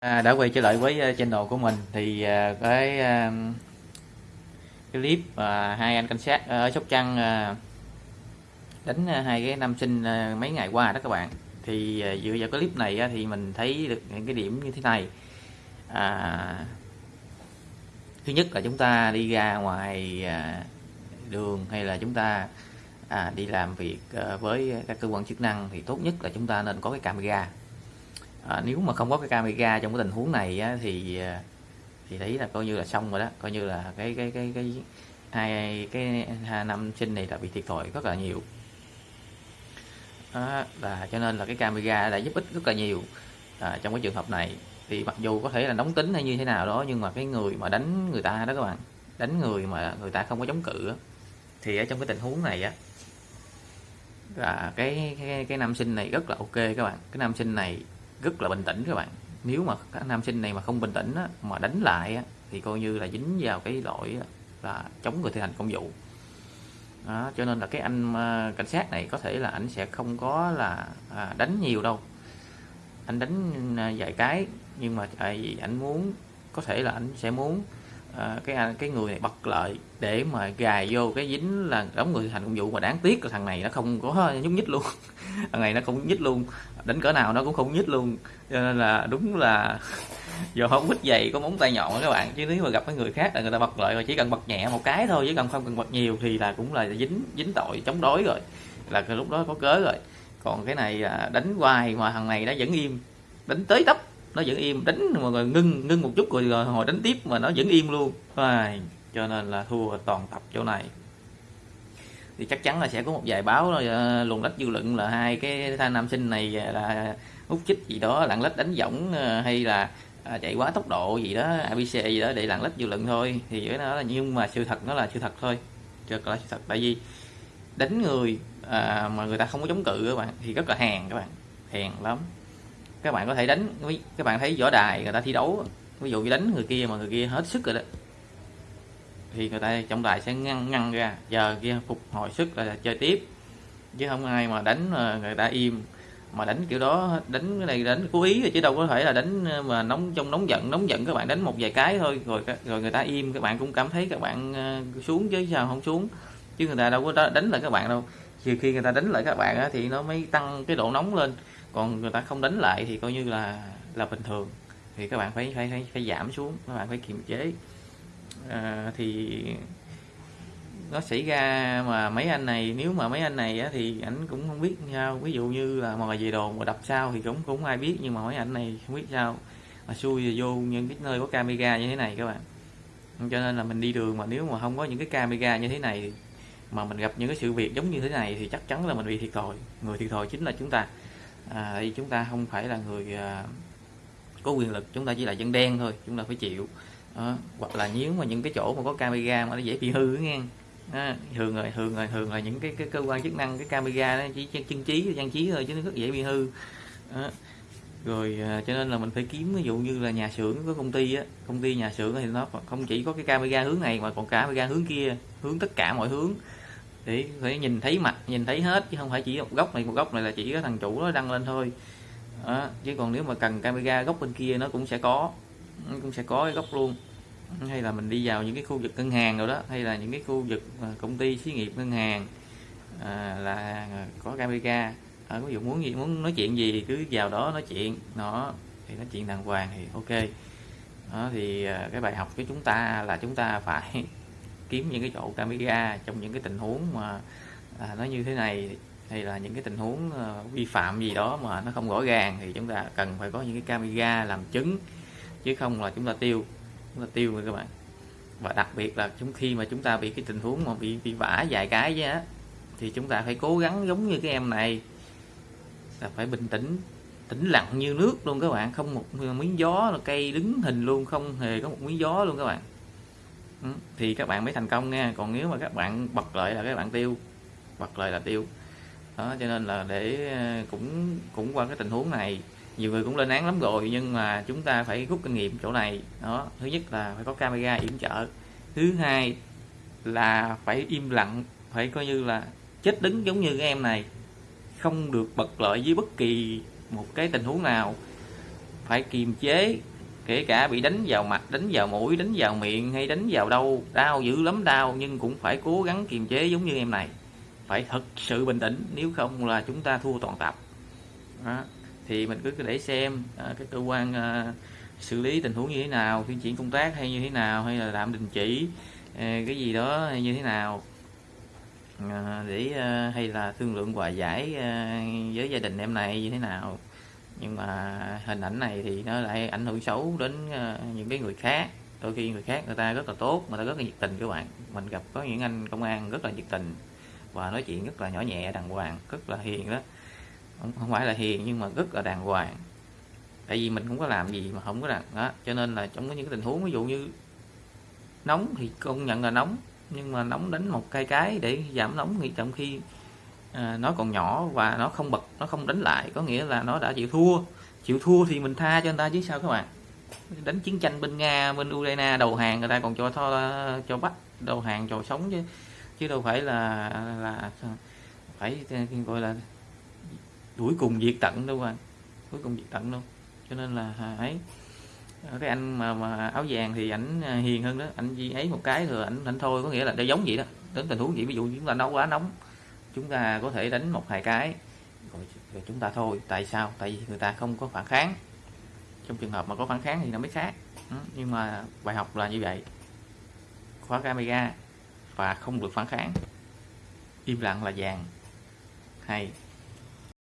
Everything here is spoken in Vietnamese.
À, đã quay trở lại với ờ, channel của mình thì ờ, cái ờ, cái clip mà hai anh cảnh sát ở Sóc Trăng đánh hai cái nam sinh mấy ngày qua đó các bạn. Thì dựa vào cái clip này thì mình thấy được những cái điểm như thế này. À, thứ nhất là chúng ta đi ra ngoài đường hay là chúng ta à, đi làm việc với các cơ quan chức năng thì tốt nhất là chúng ta nên có cái camera à, nếu mà không có cái camera trong cái tình huống này á, thì à, thì thấy là coi như là xong rồi đó. Coi như là cái cái cái cái hai cái hai năm sinh này là bị thiệt thòi rất là nhiều. Đó, là cho nên là cái camera đã giúp ích rất là nhiều à, trong cái trường hợp này. Thì mặc dù có thể là nóng tính hay như thế nào đó nhưng mà cái người mà đánh người ta đó các bạn đánh người mà người ta không có chống cự thì ở trong cái tình huống này á là cái cái cái nam sinh này rất là ok các bạn. Cái nam sinh này rất là bình tĩnh các bạn. Nếu mà các nam sinh này mà không bình tĩnh á, mà đánh lại á, thì coi như là dính vào cái lỗi á, là chống người thi hành công vụ. Đó, cho nên là cái anh à, cảnh sát này có thể là anh sẽ không có là à, đánh nhiều đâu. Anh đánh à, vài cái nhưng mà tại vì anh muốn có thể là anh sẽ muốn à, cái anh- cái người này bật lợi để mà gài vô cái dính là đóng người thành công vụ mà đáng tiếc là thằng này nó không có nhúc nhích luôn. Thằng này nó không nhích luôn. Đánh cỡ nào nó cũng không nhích luôn. Cho nên là đúng là giờ không quýt dày có móng tay nhọn các bạn. Chứ nếu mà gặp cái người khác là người ta bật lợi rồi chỉ cần bật nhẹ một cái thôi chứ cần không cần bật nhiều thì là cũng là dính dính tội chống đối rồi. Là cái lúc đó có cớ rồi. Còn cái này à, đánh hoài mà thằng này nó vẫn im. Đánh tới tấp nó vẫn im đánh mà rồi ngưng ngưng một chút rồi, rồi hồi đánh tiếp mà nó vẫn im luôn. Ai, cho nên là thua toàn tập chỗ này. Thì chắc chắn là sẽ có một vài báo uh, ờ, luồn lách dư luận là hai cái thanh nam sinh này ờ, là hút chích gì đó lạng lách đánh võng ờ, hay là à, chạy quá tốc độ gì đó abc gì đó để lạng lách dư luận thôi. Thì cái đó là nhưng mà sự thật nó là sự thật thôi thật là sự thật. Tại vì đánh người à, mà người ta không có chống cự các bạn thì rất là hèn các bạn hèn lắm các bạn có thể đánh các bạn thấy võ đài người ta thi đấu, ví dụ như đánh người kia mà người kia hết sức rồi đó. Thì người ta, trọng tài sẽ ngăn ngăn ra, giờ kia phục hồi sức là chơi tiếp. Chứ không ai mà đánh mà người ta im, mà đánh kiểu đó, đánh cái này đánh cố ý rồi chứ đâu có thể là đánh ờ, mà nóng trong nóng giận nóng giận các bạn đánh một vài cái thôi, rồi rồi người ta im, các bạn cũng cảm thấy các bạn ờ, xuống chứ sao không xuống. Chứ người ta đâu có đánh lại các bạn đâu. Trừ khi người ta đánh lại các bạn thì nó mới tăng cái độ nóng lên còn người ta không đánh lại thì coi như là là bình thường. Thì các bạn phải phải phải, phải giảm xuống các bạn phải kiềm chế. À, thì nó xảy ra mà mấy anh này nếu mà mấy anh này á, thì ảnh cũng không biết sao. Ví dụ như là mò về đồ mà đập sao thì cũng cũng ai biết nhưng mà mấy anh này không biết sao mà xui vô những cái nơi có camera như thế này các bạn. Cho nên là mình đi đường mà nếu mà không có những cái camera như thế này mà mình gặp những cái sự việc giống như thế này thì chắc chắn là mình bị thiệt thòi. Người thiệt thòi chính là chúng ta à, chúng ta không phải là người à, có quyền lực chúng ta chỉ là dân đen thôi chúng ta phải chịu đó. hoặc là nếu mà những cái chỗ mà có camera mà nó dễ bị hư nghe đó. thường rồi thường rồi thường là những cái, cái cơ quan chức năng cái camera nó chỉ chân trí trang trí thôi chứ nó rất dễ bị hư đó. rồi à, cho nên là mình phải kiếm ví dụ như là nhà xưởng có công ty á công ty nhà xưởng thì nó không chỉ có cái camera hướng này mà còn cả camera hướng kia hướng tất cả mọi hướng để phải nhìn thấy mặt nhìn thấy hết chứ không phải chỉ một góc này một góc này là chỉ có thằng chủ nó đăng lên thôi. Đó. chứ còn nếu mà cần camera góc bên kia nó cũng sẽ có nó cũng sẽ có cái góc luôn. Hay là mình đi vào những cái khu vực ngân hàng rồi đó hay là những cái khu vực công ty xí nghiệp ngân hàng à, là có camera. À, ví dụ muốn gì muốn nói chuyện gì cứ vào đó nói chuyện. Nó thì nói chuyện đàng hoàng thì ok. Đó thì à, cái bài học của chúng ta là chúng ta phải kiếm những cái chỗ camera trong những cái tình huống mà à, nó như thế này hay là những cái tình huống ờ, vi phạm gì đó mà nó không rõ ràng thì chúng ta cần phải có những cái camera làm chứng chứ không là chúng ta tiêu chúng ta tiêu rồi các bạn. Và đặc biệt là chúng khi mà chúng ta bị cái tình huống mà bị bị vả vài cái chứ á thì chúng ta phải cố gắng giống như cái em này là phải bình tĩnh tĩnh lặng như nước luôn các bạn. Không một miếng gió là cây đứng hình luôn không hề có một miếng gió luôn các bạn. Ừ. thì các bạn mới thành công nha. Còn nếu mà các bạn bật lại là các bạn tiêu, bật lại là tiêu. Đó, cho nên là để ờ, cũng cũng qua cái tình huống này, nhiều người cũng lên án lắm rồi, nhưng mà chúng ta phải rút kinh nghiệm chỗ này. Đó, thứ nhất là phải có camera yểm trợ. Thứ hai là phải im lặng, phải coi như là chết đứng giống như cái em này. Không được bật lợi với bất kỳ một cái tình huống nào. Phải kiềm chế kể cả bị đánh vào mặt đánh vào mũi đánh vào miệng hay đánh vào đâu đau dữ lắm đau nhưng cũng phải cố gắng kiềm chế giống như em này. Phải thật sự bình tĩnh nếu không là chúng ta thua toàn tập. Đó. thì mình cứ để xem à, cái cơ quan à, xử lý tình huống như thế nào tuyên chuyển công tác hay như thế nào hay là tạm đình chỉ à, cái gì đó hay như thế nào. À, để à, hay là thương lượng hòa giải à, với gia đình em này như thế nào nhưng mà hình ảnh này thì nó lại ảnh hưởng xấu đến ờ, những cái người khác. Đôi khi người khác người ta rất là tốt người ta rất là nhiệt tình các bạn. Mình gặp có những anh công an rất là nhiệt tình và nói chuyện rất là nhỏ nhẹ đàng hoàng rất là hiền đó. Không, không phải là hiền nhưng mà rất là đàng hoàng. Tại vì mình không có làm gì mà không có đàng đó. Cho nên là trong những cái tình huống ví dụ như nóng thì công nhận là nóng nhưng mà nóng đánh một cây cái để giảm nóng thì trong khi à, nó còn nhỏ và nó không bật nó không đánh lại có nghĩa là nó đã chịu thua. Chịu thua thì mình tha cho người ta chứ sao các bạn? Đánh chiến tranh bên nga bên ukraine đầu hàng người ta còn cho tho cho bắt đầu hàng cho sống chứ. Chứ đâu phải là là phải gọi là đuổi cùng diệt tận đâu mà cuối cùng diệt tận đâu. Cho nên là à, ấy cái anh mà, mà áo vàng thì ảnh à, hiền hơn đó. Anh gì ấy một cái rồi ảnh ảnh thôi có nghĩa là để giống vậy đó. Đến tình huống vậy ví dụ chúng ta nấu quá nóng chúng ta có thể đánh một hai cái. Rồi, rồi chúng ta thôi. Tại sao? Tại vì người ta không có phản kháng. Trong trường hợp mà có phản kháng thì nó mới khác. Ừ, nhưng mà bài học là như vậy. Khóa camera và không được phản kháng. Im lặng là vàng. Hay.